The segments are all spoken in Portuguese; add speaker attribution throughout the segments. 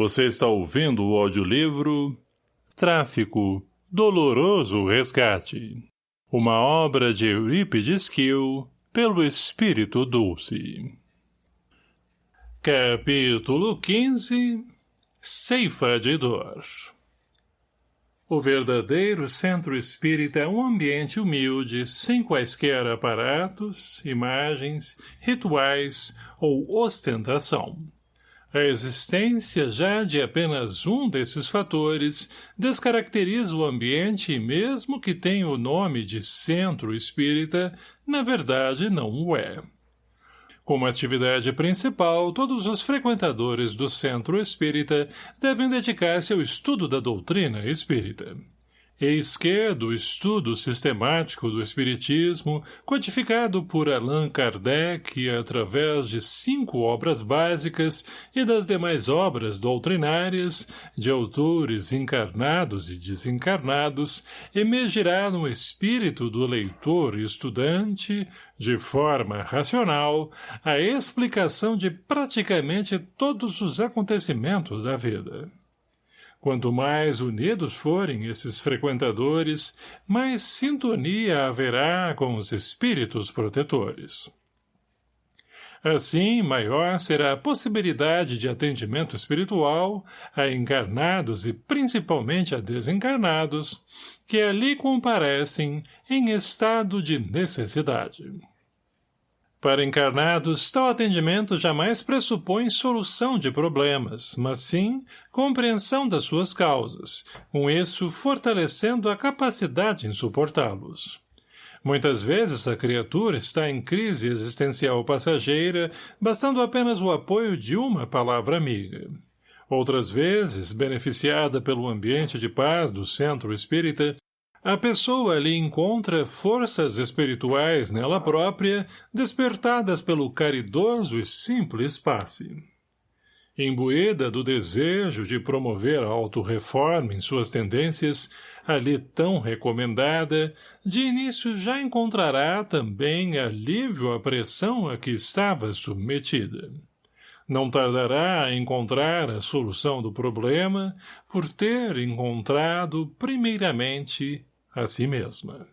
Speaker 1: Você está ouvindo o audiolivro Tráfico, Doloroso Resgate. Uma obra de Eurípides Kiel, pelo Espírito Dulce. Capítulo 15 Ceifa de Dor O verdadeiro centro espírita é um ambiente humilde, sem quaisquer aparatos, imagens, rituais ou ostentação a existência já de apenas um desses fatores descaracteriza o ambiente e mesmo que tenha o nome de centro espírita, na verdade não o é. Como atividade principal, todos os frequentadores do centro espírita devem dedicar-se ao estudo da doutrina espírita. Eis que, do estudo sistemático do Espiritismo, codificado por Allan Kardec através de cinco obras básicas e das demais obras doutrinárias, de autores encarnados e desencarnados, emergirá no espírito do leitor e estudante, de forma racional, a explicação de praticamente todos os acontecimentos da vida. Quanto mais unidos forem esses frequentadores, mais sintonia haverá com os espíritos protetores. Assim, maior será a possibilidade de atendimento espiritual a encarnados e principalmente a desencarnados, que ali comparecem em estado de necessidade. Para encarnados, tal atendimento jamais pressupõe solução de problemas, mas sim compreensão das suas causas, com isso fortalecendo a capacidade em suportá-los. Muitas vezes a criatura está em crise existencial passageira, bastando apenas o apoio de uma palavra amiga. Outras vezes, beneficiada pelo ambiente de paz do centro espírita, a pessoa ali encontra forças espirituais nela própria, despertadas pelo caridoso e simples passe. Imbuída do desejo de promover a autorreforma em suas tendências, ali tão recomendada, de início já encontrará também alívio à pressão a que estava submetida. Não tardará a encontrar a solução do problema, por ter encontrado, primeiramente, a si mesma.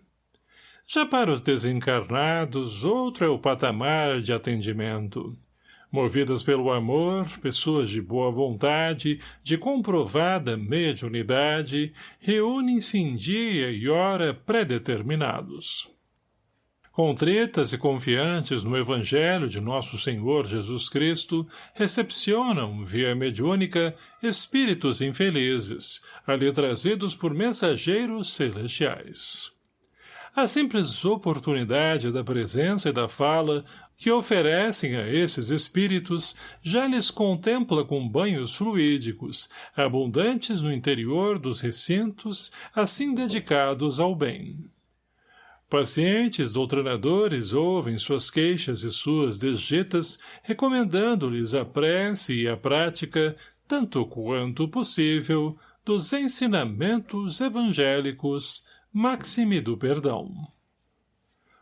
Speaker 1: Já para os desencarnados, outro é o patamar de atendimento. Movidas pelo amor, pessoas de boa vontade, de comprovada mediunidade, reúnem-se em dia e hora predeterminados. Contritas e confiantes no Evangelho de Nosso Senhor Jesus Cristo, recepcionam, via mediúnica, espíritos infelizes, ali trazidos por mensageiros celestiais. A simples oportunidade da presença e da fala que oferecem a esses espíritos já lhes contempla com banhos fluídicos, abundantes no interior dos recintos, assim dedicados ao bem. Pacientes doutrinadores ouvem suas queixas e suas desjetas, recomendando-lhes a prece e a prática, tanto quanto possível, dos ensinamentos evangélicos, maxime do perdão.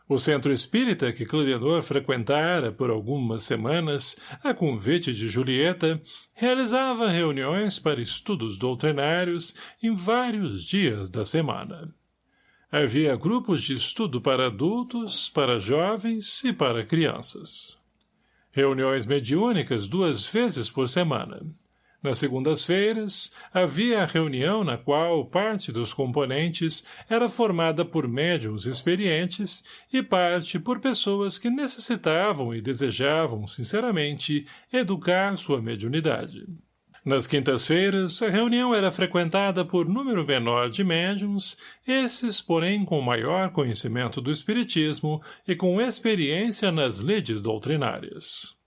Speaker 1: O centro espírita que Clariador frequentara por algumas semanas, a convite de Julieta, realizava reuniões para estudos doutrinários em vários dias da semana. Havia grupos de estudo para adultos, para jovens e para crianças. Reuniões mediúnicas duas vezes por semana. Nas segundas-feiras, havia a reunião na qual parte dos componentes era formada por médiums experientes e parte por pessoas que necessitavam e desejavam, sinceramente, educar sua mediunidade. Nas quintas-feiras, a reunião era frequentada por número menor de médiums, esses, porém, com maior conhecimento do espiritismo e com experiência nas leis doutrinárias.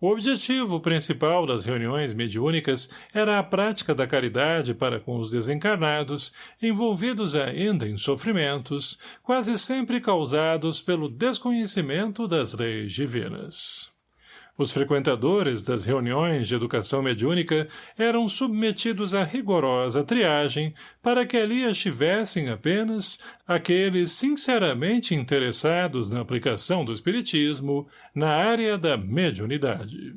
Speaker 1: O objetivo principal das reuniões mediúnicas era a prática da caridade para com os desencarnados, envolvidos ainda em sofrimentos, quase sempre causados pelo desconhecimento das leis divinas. Os frequentadores das reuniões de educação mediúnica eram submetidos a rigorosa triagem para que ali estivessem apenas aqueles sinceramente interessados na aplicação do espiritismo na área da mediunidade.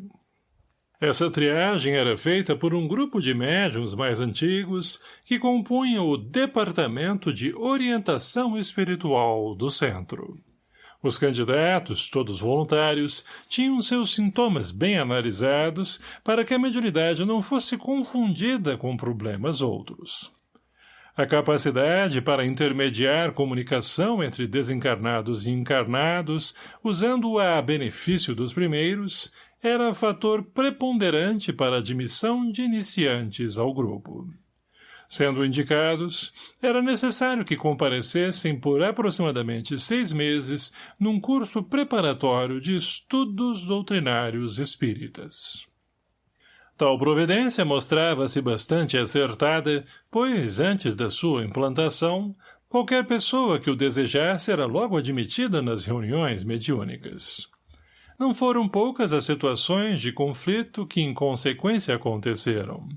Speaker 1: Essa triagem era feita por um grupo de médiums mais antigos que compunham o Departamento de Orientação Espiritual do Centro. Os candidatos, todos voluntários, tinham seus sintomas bem analisados para que a mediunidade não fosse confundida com problemas outros. A capacidade para intermediar comunicação entre desencarnados e encarnados, usando-a a benefício dos primeiros, era fator preponderante para a admissão de iniciantes ao grupo. Sendo indicados, era necessário que comparecessem por aproximadamente seis meses num curso preparatório de estudos doutrinários espíritas. Tal providência mostrava-se bastante acertada, pois, antes da sua implantação, qualquer pessoa que o desejasse era logo admitida nas reuniões mediúnicas. Não foram poucas as situações de conflito que em consequência aconteceram.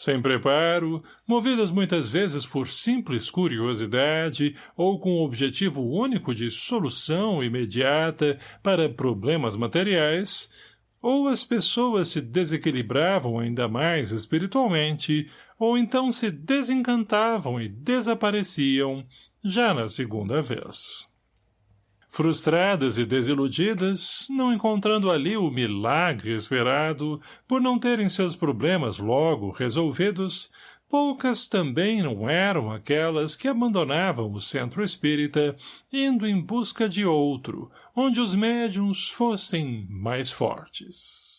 Speaker 1: Sem preparo, movidas muitas vezes por simples curiosidade ou com o objetivo único de solução imediata para problemas materiais, ou as pessoas se desequilibravam ainda mais espiritualmente, ou então se desencantavam e desapareciam, já na segunda vez. Frustradas e desiludidas, não encontrando ali o milagre esperado, por não terem seus problemas logo resolvidos, poucas também não eram aquelas que abandonavam o centro espírita, indo em busca de outro, onde os médiums fossem mais fortes.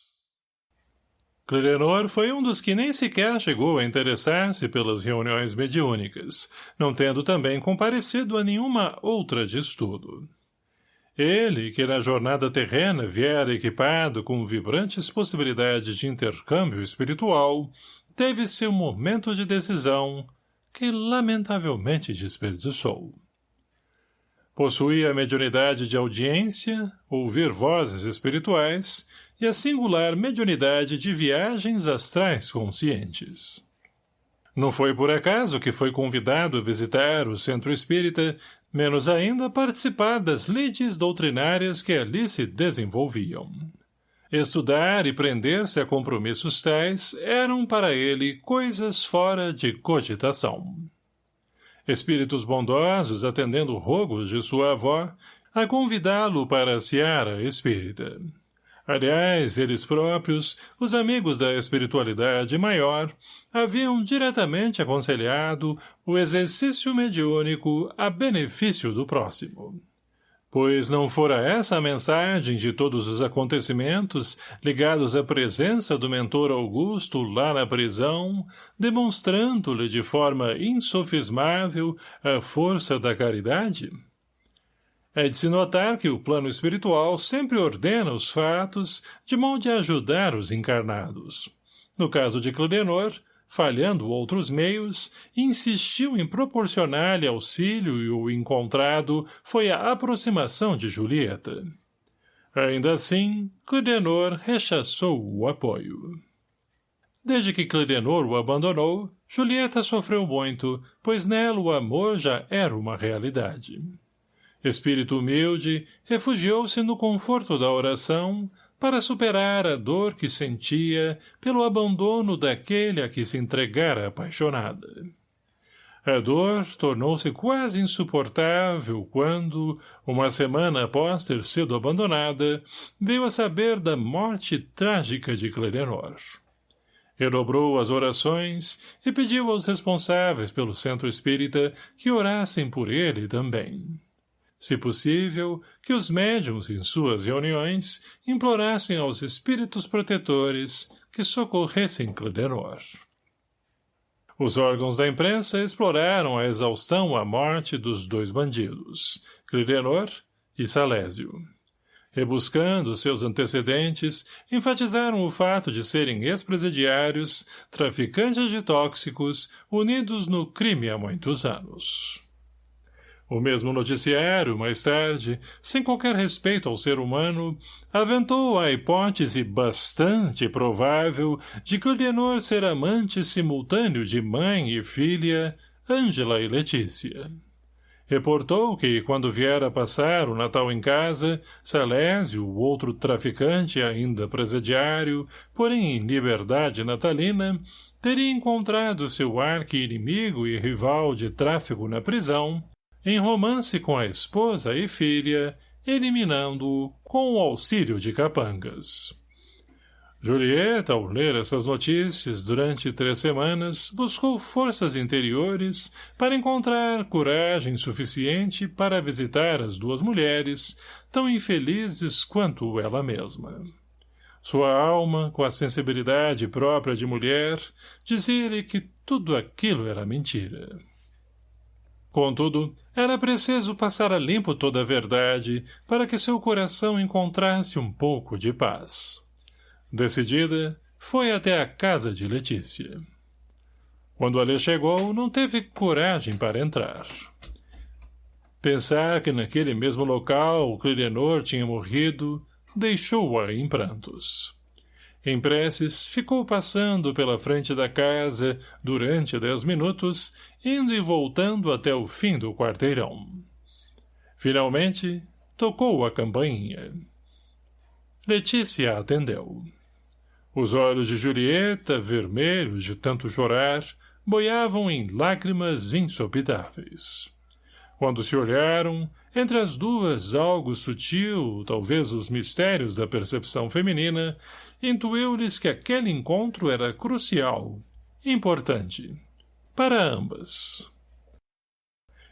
Speaker 1: Clirenor foi um dos que nem sequer chegou a interessar-se pelas reuniões mediúnicas, não tendo também comparecido a nenhuma outra de estudo. Ele, que na jornada terrena viera equipado com vibrantes possibilidades de intercâmbio espiritual, teve seu momento de decisão, que lamentavelmente desperdiçou. Possuía a mediunidade de audiência, ouvir vozes espirituais e a singular mediunidade de viagens astrais conscientes. Não foi por acaso que foi convidado a visitar o centro espírita menos ainda participar das lides doutrinárias que ali se desenvolviam. Estudar e prender-se a compromissos tais eram para ele coisas fora de cogitação. Espíritos bondosos, atendendo rogos de sua avó, a convidá-lo para a seara espírita. Aliás, eles próprios, os amigos da espiritualidade maior, haviam diretamente aconselhado o exercício mediúnico a benefício do próximo. Pois não fora essa a mensagem de todos os acontecimentos ligados à presença do mentor Augusto lá na prisão, demonstrando-lhe de forma insofismável a força da caridade? É de se notar que o plano espiritual sempre ordena os fatos de modo a ajudar os encarnados. No caso de Clidenor, falhando outros meios, insistiu em proporcionar-lhe auxílio e o encontrado foi a aproximação de Julieta. Ainda assim, Clidenor rechaçou o apoio. Desde que Clidenor o abandonou, Julieta sofreu muito, pois nela o amor já era uma realidade. Espírito humilde, refugiou-se no conforto da oração para superar a dor que sentia pelo abandono daquele a que se entregara apaixonada. A dor tornou-se quase insuportável quando, uma semana após ter sido abandonada, veio a saber da morte trágica de Clerenor. Redobrou as orações e pediu aos responsáveis pelo centro espírita que orassem por ele também se possível, que os médiums, em suas reuniões, implorassem aos espíritos protetores que socorressem Clidenor. Os órgãos da imprensa exploraram a exaustão a morte dos dois bandidos, Clidenor e Salésio. Rebuscando seus antecedentes, enfatizaram o fato de serem ex-presidiários, traficantes de tóxicos, unidos no crime há muitos anos. O mesmo noticiário, mais tarde, sem qualquer respeito ao ser humano, aventou a hipótese bastante provável de que Leonor ser amante simultâneo de mãe e filha, Ângela e Letícia. Reportou que, quando viera passar o Natal em casa, Salésio, o outro traficante ainda presidiário, porém em liberdade natalina, teria encontrado seu arqui-inimigo e rival de tráfego na prisão, em romance com a esposa e filha, eliminando-o com o auxílio de capangas. Julieta, ao ler essas notícias durante três semanas, buscou forças interiores para encontrar coragem suficiente para visitar as duas mulheres, tão infelizes quanto ela mesma. Sua alma, com a sensibilidade própria de mulher, dizia-lhe que tudo aquilo era mentira. Contudo, era preciso passar a limpo toda a verdade para que seu coração encontrasse um pouco de paz. Decidida, foi até a casa de Letícia. Quando ali chegou, não teve coragem para entrar. Pensar que naquele mesmo local o Clirenor tinha morrido deixou-a em prantos. Em preces, ficou passando pela frente da casa durante dez minutos, indo e voltando até o fim do quarteirão. Finalmente, tocou a campainha. Letícia atendeu. Os olhos de Julieta, vermelhos de tanto chorar, boiavam em lágrimas insopitáveis. Quando se olharam, entre as duas algo sutil, talvez os mistérios da percepção feminina, intuiu-lhes que aquele encontro era crucial, importante, para ambas.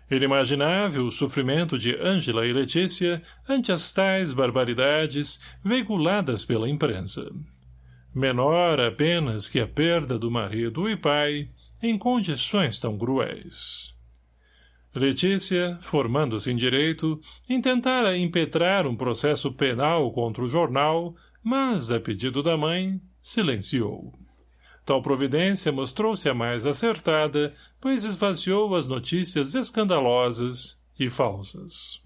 Speaker 1: Ele imaginava o sofrimento de Ângela e Letícia ante as tais barbaridades veiculadas pela imprensa menor apenas que a perda do marido e pai, em condições tão cruéis. Letícia, formando-se em direito, intentara impetrar um processo penal contra o jornal, mas, a pedido da mãe, silenciou. Tal providência mostrou-se a mais acertada, pois esvaziou as notícias escandalosas e falsas.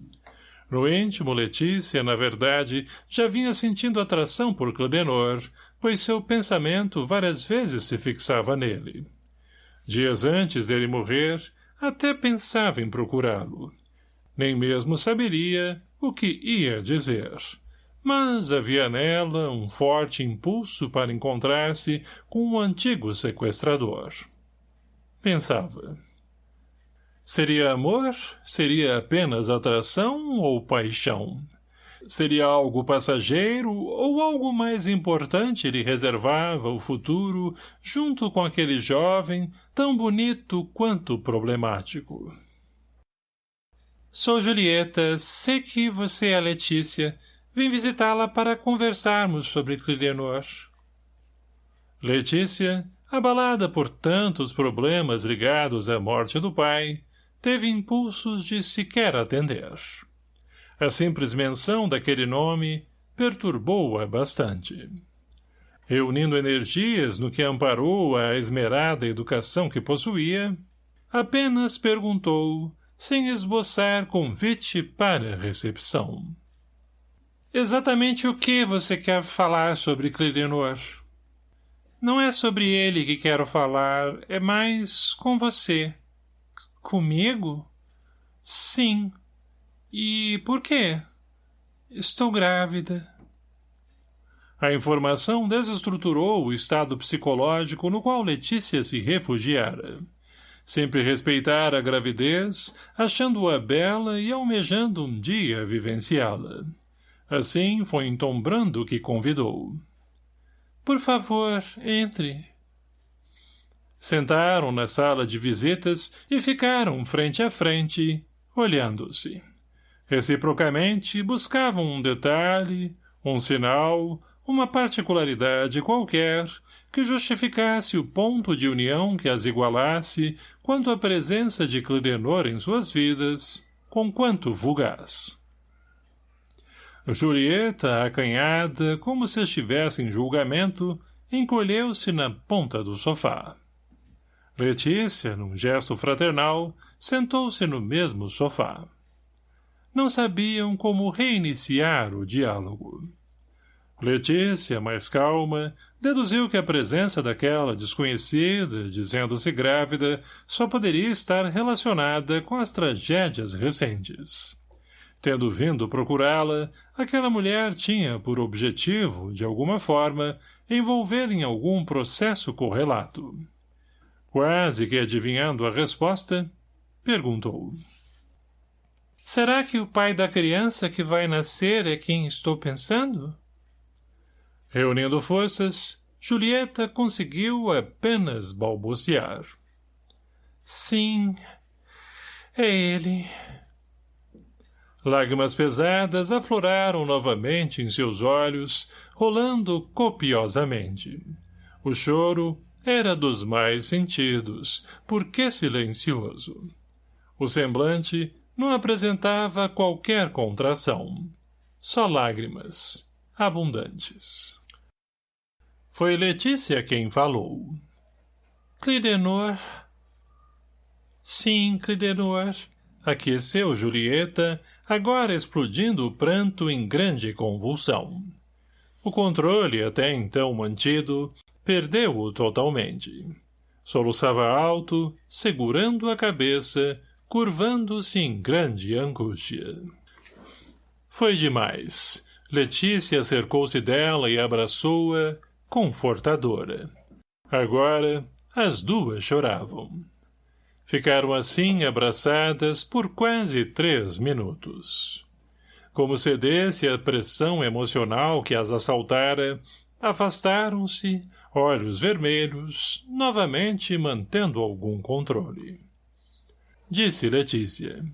Speaker 1: No íntimo, Letícia, na verdade, já vinha sentindo atração por Cladenor, pois seu pensamento várias vezes se fixava nele. Dias antes dele morrer, até pensava em procurá-lo. Nem mesmo saberia o que ia dizer. Mas havia nela um forte impulso para encontrar-se com o um antigo sequestrador. Pensava. Seria amor? Seria apenas atração ou paixão? Seria algo passageiro ou algo mais importante lhe reservava o futuro junto com aquele jovem tão bonito quanto problemático? Sou Julieta, sei que você é Letícia. Vim visitá-la para conversarmos sobre Clilenor. Letícia, abalada por tantos problemas ligados à morte do pai, teve impulsos de sequer atender. A simples menção daquele nome perturbou-a bastante. Reunindo energias no que amparou a esmerada educação que possuía, apenas perguntou, sem esboçar convite para recepção. Exatamente o que você quer falar sobre Clilenor? Não é sobre ele que quero falar, é mais com você. Comigo? Sim, e por quê? Estou grávida. A informação desestruturou o estado psicológico no qual Letícia se refugiara. Sempre respeitara a gravidez, achando-a bela e almejando um dia vivenciá-la. Assim foi Tom Brando que convidou. Por favor, entre. Sentaram na sala de visitas e ficaram frente a frente, olhando-se. Reciprocamente, buscavam um detalhe, um sinal, uma particularidade qualquer que justificasse o ponto de união que as igualasse quanto à presença de Clidenor em suas vidas, com quanto vulgaz. Julieta, acanhada, como se estivesse em julgamento, encolheu-se na ponta do sofá. Letícia, num gesto fraternal, sentou-se no mesmo sofá não sabiam como reiniciar o diálogo. Letícia, mais calma, deduziu que a presença daquela desconhecida, dizendo-se grávida, só poderia estar relacionada com as tragédias recentes. Tendo vindo procurá-la, aquela mulher tinha por objetivo, de alguma forma, envolver em algum processo correlato. Quase que adivinhando a resposta, perguntou. Será que o pai da criança que vai nascer é quem estou pensando? Reunindo forças, Julieta conseguiu apenas balbuciar. Sim, é ele. Lágrimas pesadas afloraram novamente em seus olhos, rolando copiosamente. O choro era dos mais sentidos, porque silencioso. O semblante não apresentava qualquer contração. Só lágrimas, abundantes. Foi Letícia quem falou. Clidenor. Sim, Clidenor. Aqueceu Julieta, agora explodindo o pranto em grande convulsão. O controle, até então mantido, perdeu-o totalmente. Soluçava alto, segurando a cabeça, curvando-se em grande angústia. Foi demais. Letícia cercou-se dela e abraçou-a, confortadora. Agora, as duas choravam. Ficaram assim abraçadas por quase três minutos. Como cedesse à pressão emocional que as assaltara, afastaram-se, olhos vermelhos, novamente mantendo algum controle. Disse Letícia.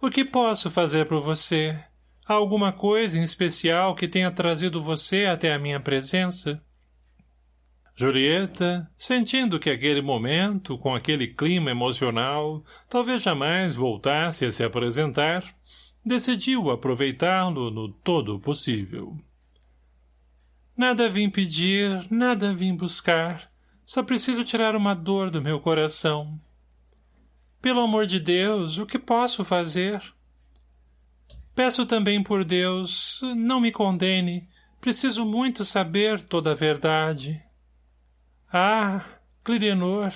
Speaker 1: O que posso fazer por você? Há alguma coisa em especial que tenha trazido você até a minha presença? Julieta, sentindo que aquele momento, com aquele clima emocional, talvez jamais voltasse a se apresentar, decidiu aproveitá-lo no todo possível. Nada vim pedir, nada vim buscar. Só preciso tirar uma dor do meu coração. Pelo amor de Deus, o que posso fazer? Peço também por Deus, não me condene. Preciso muito saber toda a verdade. Ah, Clidenor.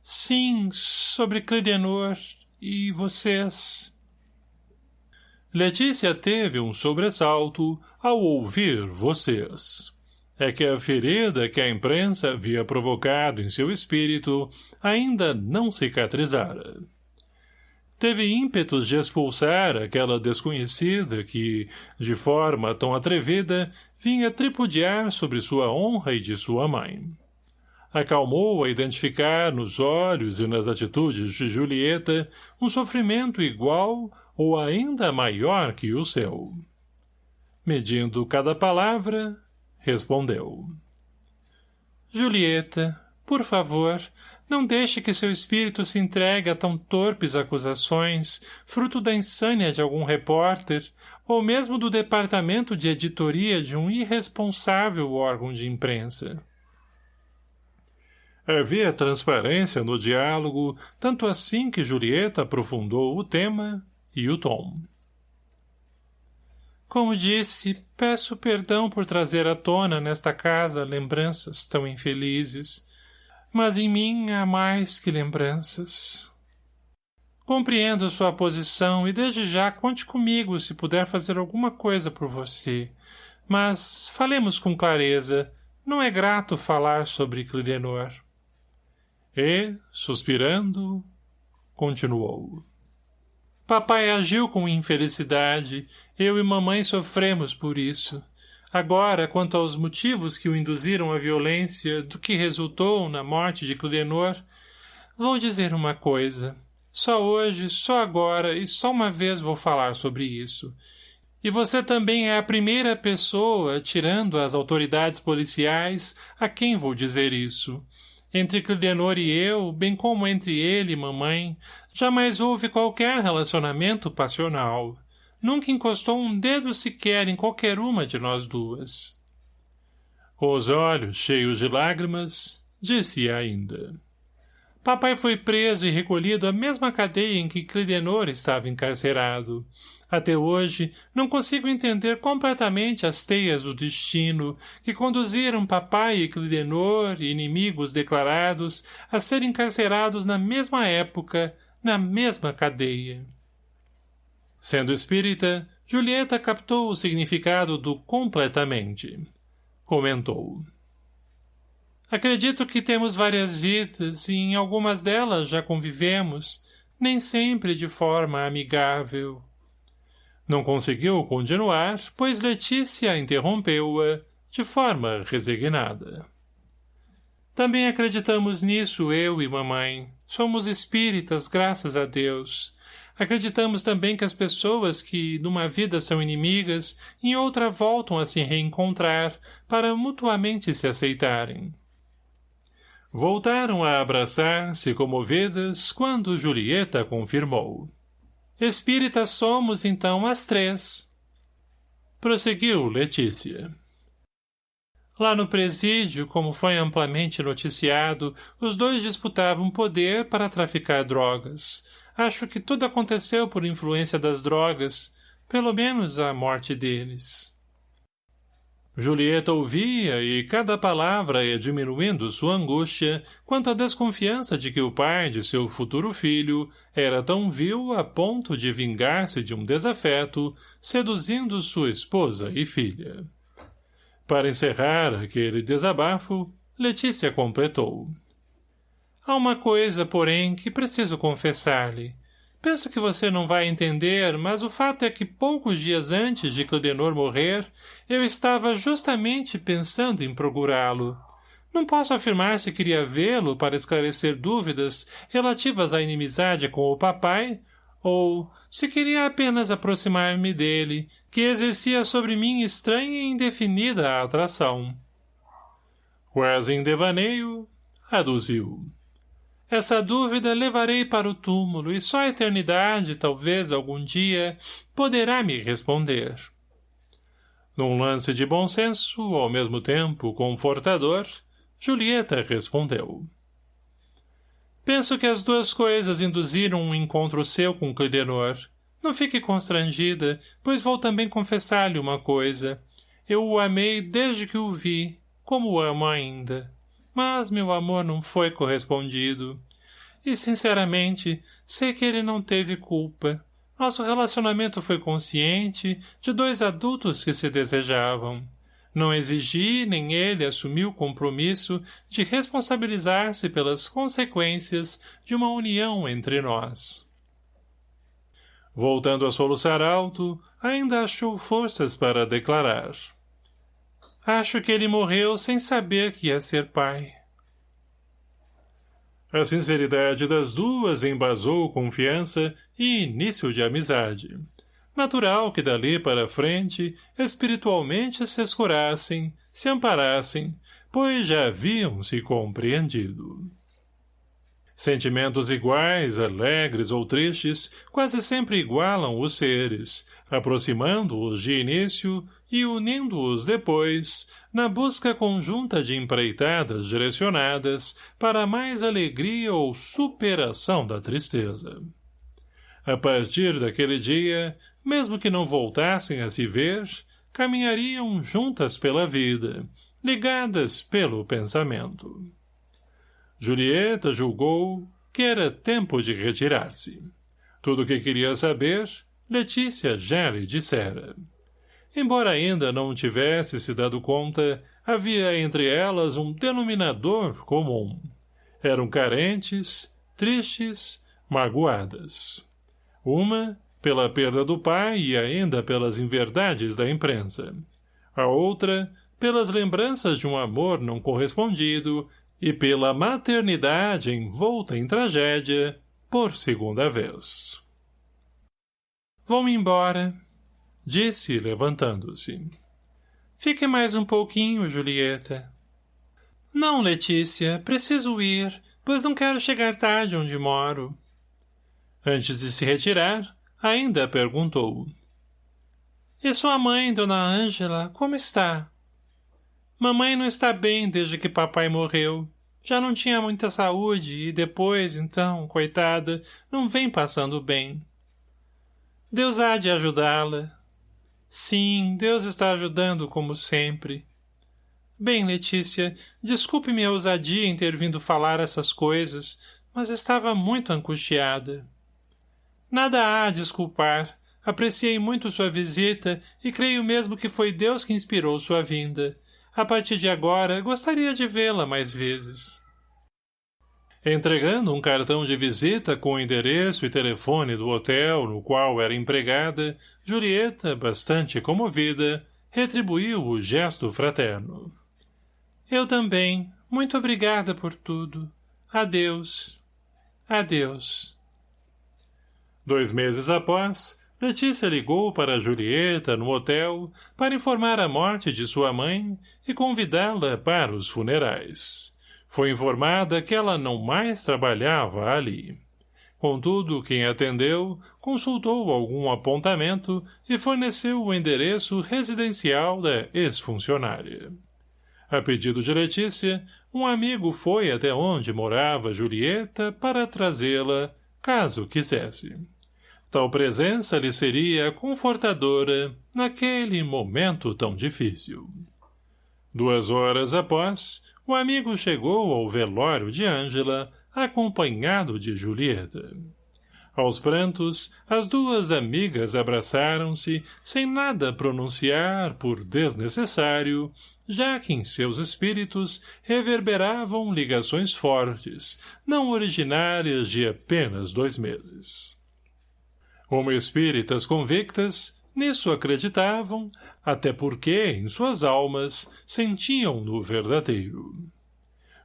Speaker 1: Sim, sobre Clidenor e vocês. Letícia teve um sobressalto ao ouvir vocês. É que a ferida que a imprensa havia provocado em seu espírito ainda não cicatrizara teve ímpetos de expulsar aquela desconhecida que, de forma tão atrevida, vinha tripudiar sobre sua honra e de sua mãe. Acalmou a identificar nos olhos e nas atitudes de Julieta um sofrimento igual ou ainda maior que o seu. Medindo cada palavra, respondeu. Julieta, por favor, não deixe que seu espírito se entregue a tão torpes acusações, fruto da insânia de algum repórter, ou mesmo do departamento de editoria de um irresponsável órgão de imprensa. Havia transparência no diálogo, tanto assim que Julieta aprofundou o tema e o tom. Como disse, peço perdão por trazer à tona nesta casa lembranças tão infelizes, mas em mim há mais que lembranças. Compreendo sua posição e desde já conte comigo se puder fazer alguma coisa por você. Mas falemos com clareza. Não é grato falar sobre Clidenor. E, suspirando, continuou. Papai agiu com infelicidade. Eu e mamãe sofremos por isso. Agora, quanto aos motivos que o induziram à violência do que resultou na morte de Clidenor, vou dizer uma coisa. Só hoje, só agora e só uma vez vou falar sobre isso. E você também é a primeira pessoa, tirando as autoridades policiais, a quem vou dizer isso. Entre Clidenor e eu, bem como entre ele e mamãe, jamais houve qualquer relacionamento passional. Nunca encostou um dedo sequer em qualquer uma de nós duas. Com os olhos cheios de lágrimas, disse ainda. Papai foi preso e recolhido à mesma cadeia em que Clidenor estava encarcerado. Até hoje, não consigo entender completamente as teias do destino que conduziram papai e Clidenor, inimigos declarados, a serem encarcerados na mesma época, na mesma cadeia. Sendo espírita, Julieta captou o significado do completamente. Comentou. Acredito que temos várias vidas e em algumas delas já convivemos, nem sempre de forma amigável. Não conseguiu continuar, pois Letícia interrompeu-a de forma resignada. Também acreditamos nisso, eu e mamãe. Somos espíritas, graças a Deus. Acreditamos também que as pessoas que, numa vida são inimigas, em outra voltam a se reencontrar, para mutuamente se aceitarem. Voltaram a abraçar-se comovidas quando Julieta confirmou. Espíritas somos, então, as três. Prosseguiu Letícia. Lá no presídio, como foi amplamente noticiado, os dois disputavam poder para traficar drogas. Acho que tudo aconteceu por influência das drogas, pelo menos a morte deles. Julieta ouvia e cada palavra ia diminuindo sua angústia quanto à desconfiança de que o pai de seu futuro filho era tão vil a ponto de vingar-se de um desafeto, seduzindo sua esposa e filha. Para encerrar aquele desabafo, Letícia completou. Há uma coisa, porém, que preciso confessar-lhe. Penso que você não vai entender, mas o fato é que poucos dias antes de Claudenor morrer, eu estava justamente pensando em procurá-lo. Não posso afirmar se queria vê-lo para esclarecer dúvidas relativas à inimizade com o papai, ou se queria apenas aproximar-me dele, que exercia sobre mim estranha e indefinida atração. Quase em devaneio, aduziu. Essa dúvida levarei para o túmulo e só a eternidade, talvez algum dia, poderá me responder. Num lance de bom senso, ao mesmo tempo confortador, Julieta respondeu. Penso que as duas coisas induziram um encontro seu com Clidenor. Não fique constrangida, pois vou também confessar-lhe uma coisa. Eu o amei desde que o vi, como o amo ainda mas meu amor não foi correspondido. E, sinceramente, sei que ele não teve culpa. Nosso relacionamento foi consciente, de dois adultos que se desejavam. Não exigi, nem ele assumiu o compromisso de responsabilizar-se pelas consequências de uma união entre nós. Voltando a soluçar alto, ainda achou forças para declarar. Acho que ele morreu sem saber que ia ser pai. A sinceridade das duas embasou confiança e início de amizade. Natural que dali para frente, espiritualmente se escurassem, se amparassem, pois já haviam se compreendido. Sentimentos iguais, alegres ou tristes, quase sempre igualam os seres, aproximando-os de início e unindo-os depois, na busca conjunta de empreitadas direcionadas para mais alegria ou superação da tristeza. A partir daquele dia, mesmo que não voltassem a se ver, caminhariam juntas pela vida, ligadas pelo pensamento. Julieta julgou que era tempo de retirar-se. Tudo o que queria saber, Letícia já lhe dissera. Embora ainda não tivesse se dado conta, havia entre elas um denominador comum. Eram carentes, tristes, magoadas. Uma, pela perda do pai e ainda pelas inverdades da imprensa. A outra, pelas lembranças de um amor não correspondido e pela maternidade envolta em tragédia por segunda vez. Vou-me embora, Disse, levantando-se. Fique mais um pouquinho, Julieta. Não, Letícia, preciso ir, pois não quero chegar tarde onde moro. Antes de se retirar, ainda perguntou. E sua mãe, dona Ângela, como está? Mamãe não está bem desde que papai morreu. Já não tinha muita saúde e depois, então, coitada, não vem passando bem. Deus há de ajudá-la. Sim, Deus está ajudando como sempre. Bem, Letícia, desculpe minha ousadia em ter vindo falar essas coisas, mas estava muito angustiada. Nada há a desculpar. Apreciei muito sua visita e creio mesmo que foi Deus que inspirou sua vinda. A partir de agora, gostaria de vê-la mais vezes. Entregando um cartão de visita com o endereço e telefone do hotel no qual era empregada, Julieta, bastante comovida, retribuiu o gesto fraterno. Eu também. Muito obrigada por tudo. Adeus. Adeus. Dois meses após, Letícia ligou para Julieta no hotel para informar a morte de sua mãe e convidá-la para os funerais. Foi informada que ela não mais trabalhava ali. Contudo, quem atendeu consultou algum apontamento e forneceu o endereço residencial da ex-funcionária. A pedido de Letícia, um amigo foi até onde morava Julieta para trazê-la, caso quisesse. Tal presença lhe seria confortadora naquele momento tão difícil. Duas horas após, o amigo chegou ao velório de Ângela, acompanhado de Julieta. Aos prantos, as duas amigas abraçaram-se, sem nada pronunciar por desnecessário, já que em seus espíritos reverberavam ligações fortes, não originárias de apenas dois meses. Como espíritas convictas, nisso acreditavam, até porque, em suas almas, sentiam-no verdadeiro.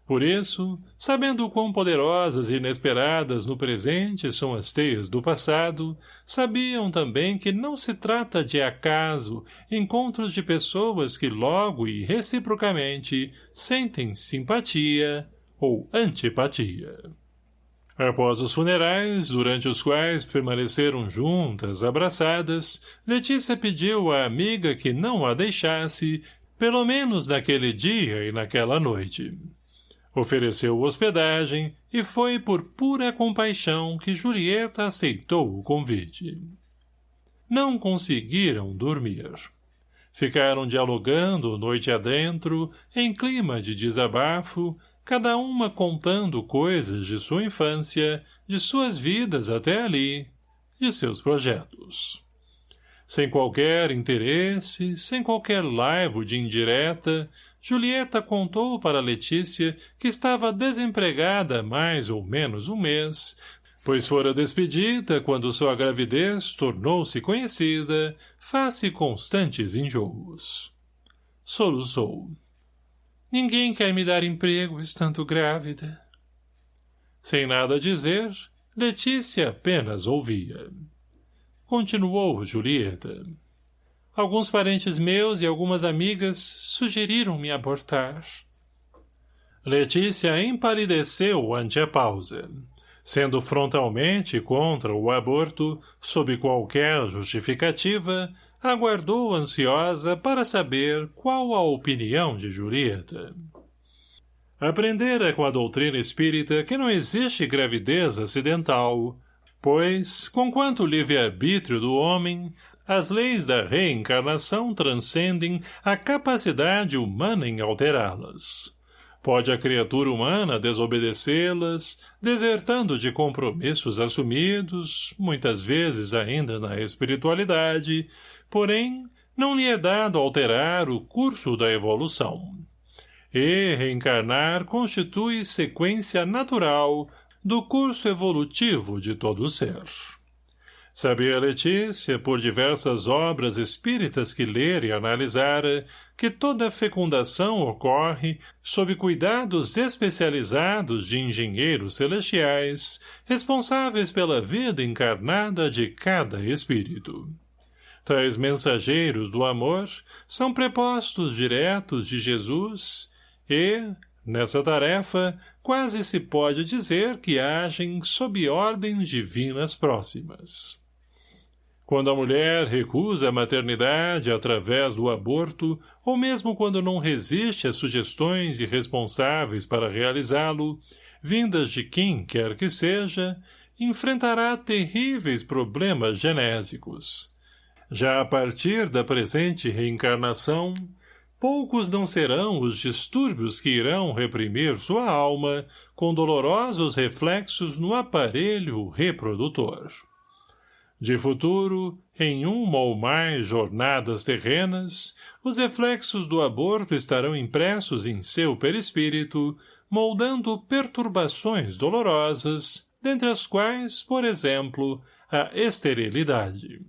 Speaker 1: Por isso, sabendo quão poderosas e inesperadas no presente são as teias do passado, sabiam também que não se trata de acaso encontros de pessoas que logo e reciprocamente sentem simpatia ou antipatia. Após os funerais, durante os quais permaneceram juntas, abraçadas, Letícia pediu à amiga que não a deixasse, pelo menos naquele dia e naquela noite. Ofereceu hospedagem e foi por pura compaixão que Julieta aceitou o convite. Não conseguiram dormir. Ficaram dialogando noite adentro, em clima de desabafo, cada uma contando coisas de sua infância, de suas vidas até ali, de seus projetos. Sem qualquer interesse, sem qualquer laivo de indireta, Julieta contou para Letícia que estava desempregada mais ou menos um mês, pois fora despedida quando sua gravidez tornou-se conhecida, face constantes enjoos. Soluçou. Ninguém quer me dar emprego estando grávida. Sem nada dizer, Letícia apenas ouvia. Continuou Julieta. Alguns parentes meus e algumas amigas sugeriram-me abortar. Letícia empalideceu ante a pausa. Sendo frontalmente contra o aborto, sob qualquer justificativa, aguardou ansiosa para saber qual a opinião de Julieta. Aprendera com a doutrina espírita que não existe gravidez acidental, pois, conquanto livre-arbítrio do homem, as leis da reencarnação transcendem a capacidade humana em alterá-las. Pode a criatura humana desobedecê-las, desertando de compromissos assumidos, muitas vezes ainda na espiritualidade, porém, não lhe é dado alterar o curso da evolução. E reencarnar constitui sequência natural do curso evolutivo de todo ser. Sabia Letícia, por diversas obras espíritas que ler e analisara, que toda fecundação ocorre sob cuidados especializados de engenheiros celestiais, responsáveis pela vida encarnada de cada espírito. Tais mensageiros do amor são prepostos diretos de Jesus e, nessa tarefa, quase se pode dizer que agem sob ordens divinas próximas. Quando a mulher recusa a maternidade através do aborto, ou mesmo quando não resiste às sugestões irresponsáveis para realizá-lo, vindas de quem quer que seja, enfrentará terríveis problemas genésicos. Já a partir da presente reencarnação, poucos não serão os distúrbios que irão reprimir sua alma com dolorosos reflexos no aparelho reprodutor. De futuro, em uma ou mais jornadas terrenas, os reflexos do aborto estarão impressos em seu perispírito, moldando perturbações dolorosas, dentre as quais, por exemplo, a esterilidade.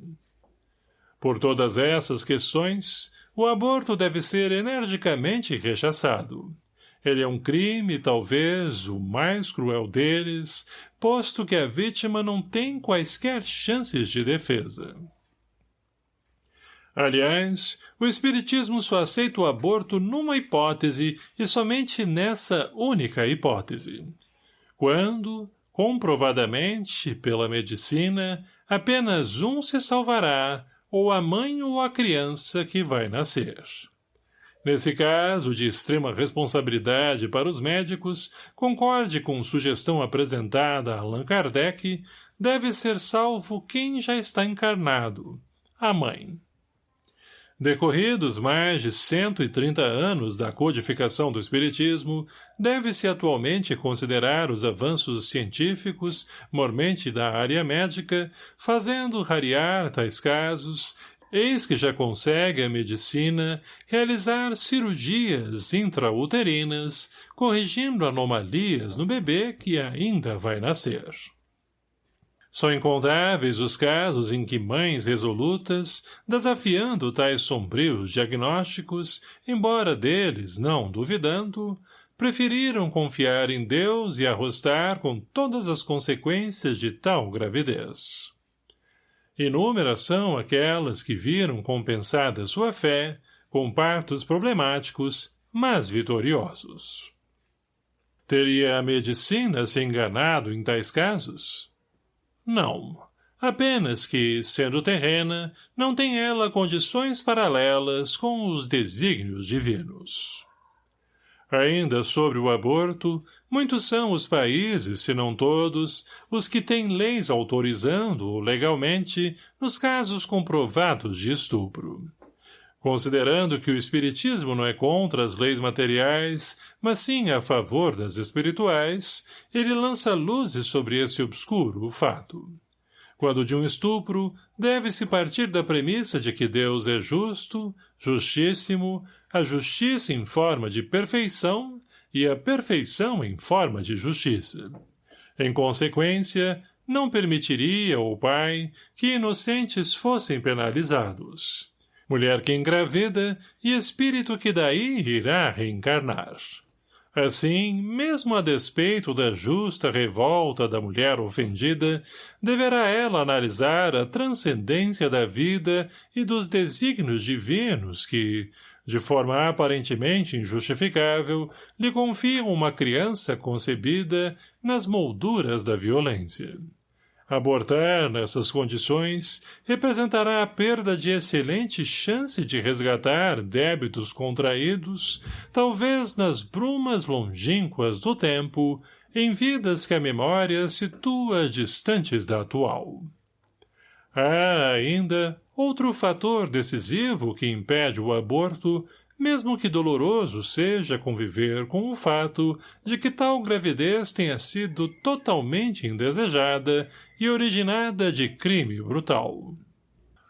Speaker 1: Por todas essas questões, o aborto deve ser energicamente rechaçado. Ele é um crime, talvez, o mais cruel deles, posto que a vítima não tem quaisquer chances de defesa. Aliás, o Espiritismo só aceita o aborto numa hipótese e somente nessa única hipótese. Quando, comprovadamente, pela medicina, apenas um se salvará, ou a mãe ou a criança que vai nascer. Nesse caso de extrema responsabilidade para os médicos, concorde com sugestão apresentada a Allan Kardec, deve ser salvo quem já está encarnado, a mãe. Decorridos mais de 130 anos da codificação do Espiritismo, deve-se atualmente considerar os avanços científicos, mormente da área médica, fazendo rarear tais casos, eis que já consegue a medicina realizar cirurgias intrauterinas, corrigindo anomalias no bebê que ainda vai nascer. São incontáveis os casos em que mães resolutas, desafiando tais sombrios diagnósticos, embora deles não duvidando, preferiram confiar em Deus e arrostar com todas as consequências de tal gravidez. Inúmeras são aquelas que viram compensada sua fé com partos problemáticos, mas vitoriosos. Teria a medicina se enganado em tais casos? Não. Apenas que, sendo terrena, não tem ela condições paralelas com os desígnios divinos. Ainda sobre o aborto, muitos são os países, se não todos, os que têm leis autorizando-o legalmente nos casos comprovados de estupro. Considerando que o espiritismo não é contra as leis materiais, mas sim a favor das espirituais, ele lança luzes sobre esse obscuro fato. Quando de um estupro, deve-se partir da premissa de que Deus é justo, justíssimo, a justiça em forma de perfeição e a perfeição em forma de justiça. Em consequência, não permitiria o Pai que inocentes fossem penalizados mulher que engravida e espírito que daí irá reencarnar. Assim, mesmo a despeito da justa revolta da mulher ofendida, deverá ela analisar a transcendência da vida e dos desígnios divinos que, de forma aparentemente injustificável, lhe confiam uma criança concebida nas molduras da violência. Abortar nessas condições representará a perda de excelente chance de resgatar débitos contraídos, talvez nas brumas longínquas do tempo, em vidas que a memória situa distantes da atual. Há, ainda, outro fator decisivo que impede o aborto mesmo que doloroso seja conviver com o fato de que tal gravidez tenha sido totalmente indesejada e originada de crime brutal.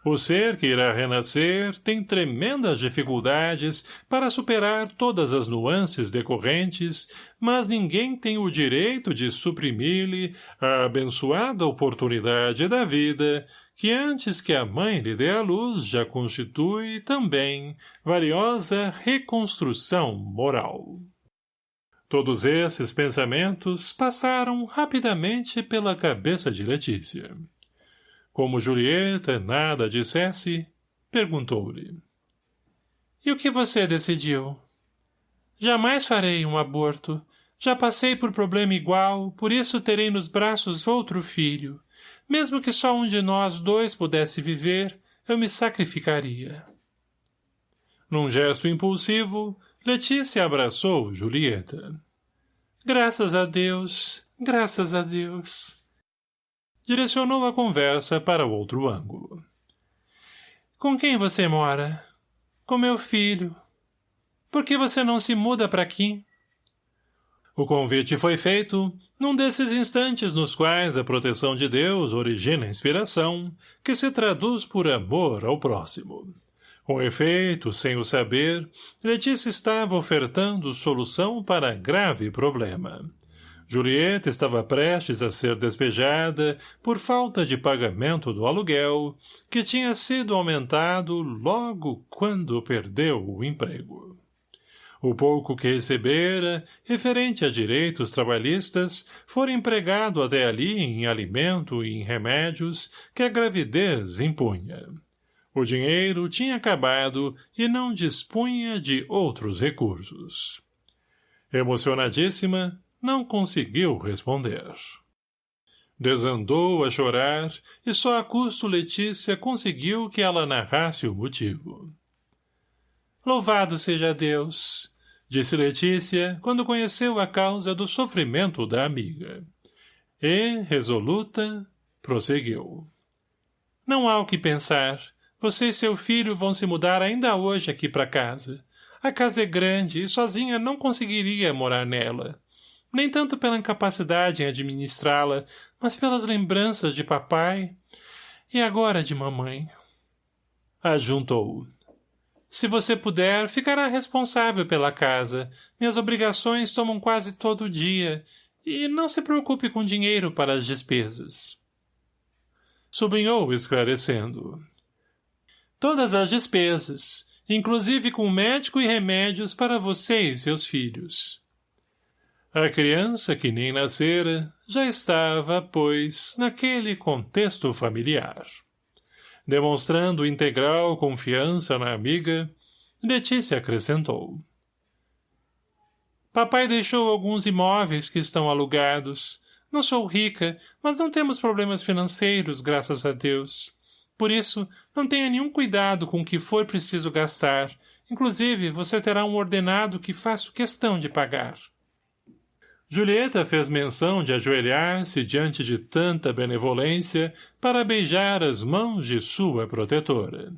Speaker 1: O ser que irá renascer tem tremendas dificuldades para superar todas as nuances decorrentes, mas ninguém tem o direito de suprimir-lhe a abençoada oportunidade da vida que antes que a mãe lhe dê a luz já constitui, também, valiosa reconstrução moral. Todos esses pensamentos passaram rapidamente pela cabeça de Letícia. Como Julieta nada dissesse, perguntou-lhe. — E o que você decidiu? — Jamais farei um aborto. Já passei por problema igual, por isso terei nos braços outro filho. Mesmo que só um de nós dois pudesse viver, eu me sacrificaria. Num gesto impulsivo, Letícia abraçou Julieta. Graças a Deus, graças a Deus. direcionou a conversa para outro ângulo. Com quem você mora? Com meu filho. Por que você não se muda para aqui? O convite foi feito num desses instantes nos quais a proteção de Deus origina inspiração, que se traduz por amor ao próximo. Com efeito, sem o saber, Letícia estava ofertando solução para grave problema. Julieta estava prestes a ser despejada por falta de pagamento do aluguel, que tinha sido aumentado logo quando perdeu o emprego. O pouco que recebera, referente a direitos trabalhistas, fora empregado até ali em alimento e em remédios que a gravidez impunha. O dinheiro tinha acabado e não dispunha de outros recursos. Emocionadíssima, não conseguiu responder. Desandou a chorar e só a custo Letícia conseguiu que ela narrasse o motivo. Louvado seja Deus! disse Letícia, quando conheceu a causa do sofrimento da amiga. E, resoluta, prosseguiu. Não há o que pensar. Você e seu filho vão se mudar ainda hoje aqui para casa. A casa é grande e sozinha não conseguiria morar nela. Nem tanto pela incapacidade em administrá-la, mas pelas lembranças de papai e agora de mamãe. Ajuntou. Se você puder, ficará responsável pela casa. Minhas obrigações tomam quase todo o dia. E não se preocupe com dinheiro para as despesas. Sublinhou, esclarecendo. Todas as despesas, inclusive com médico e remédios para você e seus filhos. A criança, que nem nascera, já estava, pois, naquele contexto familiar. Demonstrando integral confiança na amiga, Letícia acrescentou. Papai deixou alguns imóveis que estão alugados. Não sou rica, mas não temos problemas financeiros, graças a Deus. Por isso, não tenha nenhum cuidado com o que for preciso gastar. Inclusive, você terá um ordenado que faço questão de pagar. Julieta fez menção de ajoelhar-se diante de tanta benevolência para beijar as mãos de sua protetora.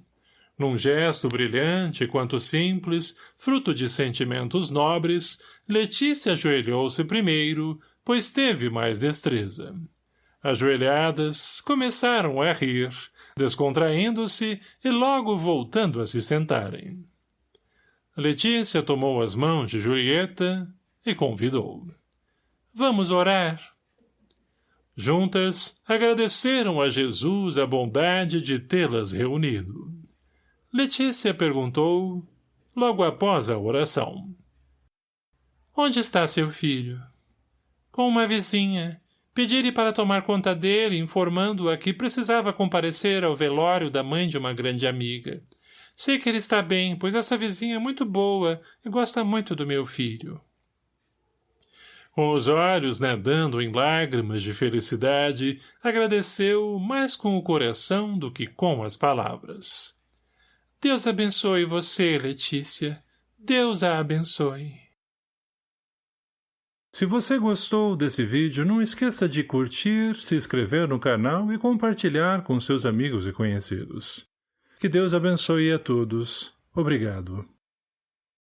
Speaker 1: Num gesto brilhante quanto simples, fruto de sentimentos nobres, Letícia ajoelhou-se primeiro, pois teve mais destreza. Ajoelhadas, começaram a rir, descontraindo-se e logo voltando a se sentarem. Letícia tomou as mãos de Julieta e convidou. Vamos orar. Juntas, agradeceram a Jesus a bondade de tê-las reunido. Letícia perguntou, logo após a oração. Onde está seu filho? Com uma vizinha. Pedi-lhe para tomar conta dele, informando-a que precisava comparecer ao velório da mãe de uma grande amiga. Sei que ele está bem, pois essa vizinha é muito boa e gosta muito do meu filho. Com os olhos nadando em lágrimas de felicidade, agradeceu mais com o coração do que com as palavras. Deus abençoe você, Letícia. Deus a abençoe.
Speaker 2: Se você gostou desse vídeo, não esqueça de curtir, se inscrever no canal e compartilhar com seus amigos e conhecidos. Que Deus abençoe a todos. Obrigado.